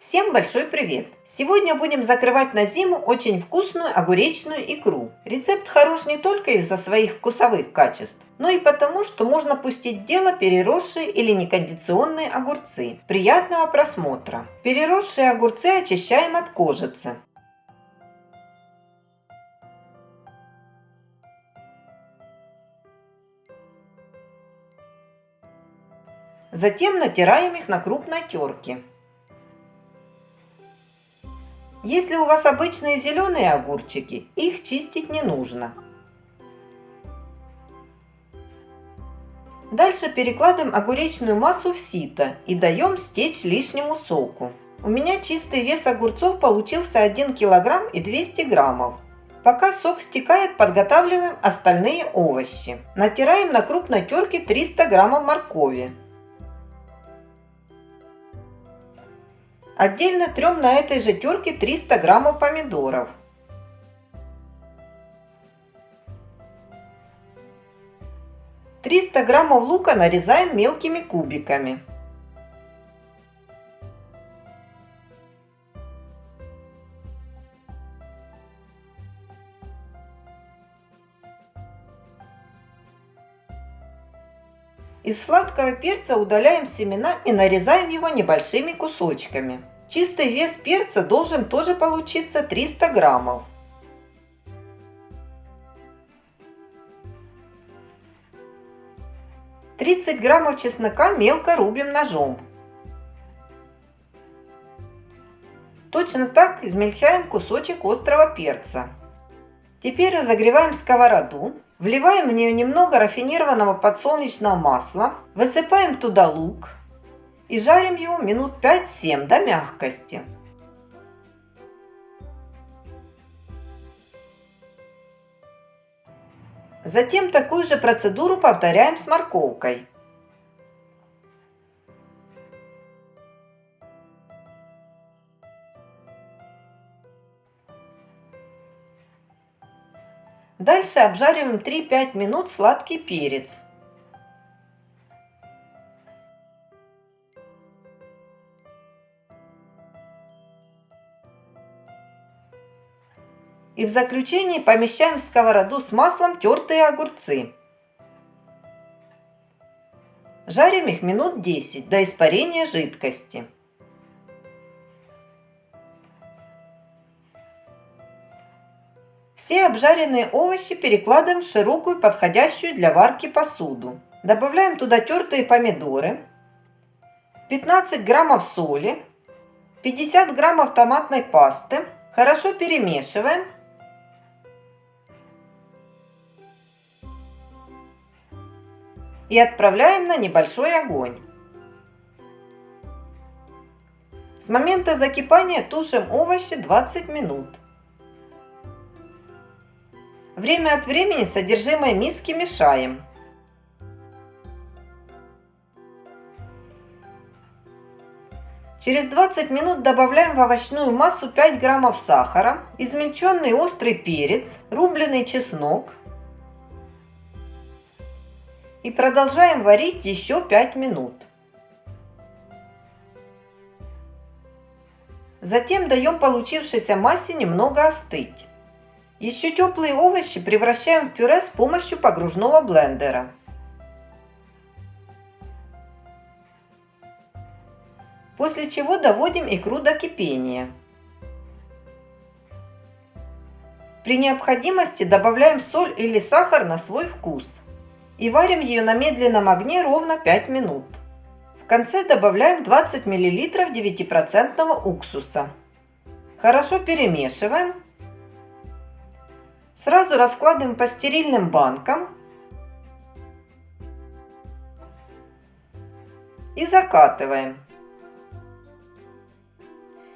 Всем большой привет! Сегодня будем закрывать на зиму очень вкусную огуречную икру. Рецепт хорош не только из-за своих вкусовых качеств, но и потому, что можно пустить дело переросшие или некондиционные огурцы. Приятного просмотра! Переросшие огурцы очищаем от кожицы. Затем натираем их на крупной терке. Если у вас обычные зеленые огурчики, их чистить не нужно. Дальше перекладываем огуречную массу в сито и даем стечь лишнему соку. У меня чистый вес огурцов получился 1 кг и 200 граммов. Пока сок стекает, подготавливаем остальные овощи. Натираем на крупной терке 300 граммов моркови. Отдельно трем на этой же терке 300 граммов помидоров. Триста граммов лука нарезаем мелкими кубиками. Из сладкого перца удаляем семена и нарезаем его небольшими кусочками. Чистый вес перца должен тоже получиться 300 граммов. Тридцать граммов чеснока мелко рубим ножом. Точно так измельчаем кусочек острого перца. Теперь разогреваем сковороду, вливаем в нее немного рафинированного подсолнечного масла, высыпаем туда лук, и жарим его минут 5-7 до мягкости. Затем такую же процедуру повторяем с морковкой. Дальше обжариваем 3-5 минут сладкий перец. И в заключении помещаем в сковороду с маслом тертые огурцы. Жарим их минут 10 до испарения жидкости. Все обжаренные овощи перекладываем в широкую подходящую для варки посуду. Добавляем туда тертые помидоры, 15 граммов соли, 50 граммов томатной пасты. Хорошо перемешиваем и отправляем на небольшой огонь. С момента закипания тушим овощи 20 минут. Время от времени содержимое миски мешаем. Через 20 минут добавляем в овощную массу 5 граммов сахара, измельченный острый перец, рубленый чеснок, и продолжаем варить еще 5 минут. Затем даем получившейся массе немного остыть. Еще теплые овощи превращаем в пюре с помощью погружного блендера. После чего доводим икру до кипения. При необходимости добавляем соль или сахар на свой вкус и варим ее на медленном огне ровно 5 минут. В конце добавляем 20 мл 9% уксуса. Хорошо перемешиваем. Сразу раскладываем по стерильным банкам и закатываем.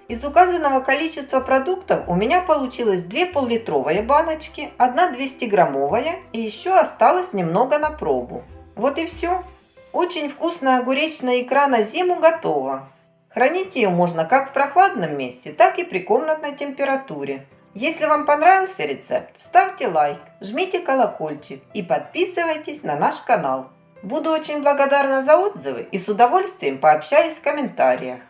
Из указанного количества продуктов у меня получилось 2 пол-литровые баночки, 1 200-граммовая и еще осталось немного на пробу. Вот и все. Очень вкусная огуречная икра на зиму готова. Хранить ее можно как в прохладном месте, так и при комнатной температуре. Если вам понравился рецепт, ставьте лайк, жмите колокольчик и подписывайтесь на наш канал. Буду очень благодарна за отзывы и с удовольствием пообщаюсь в комментариях.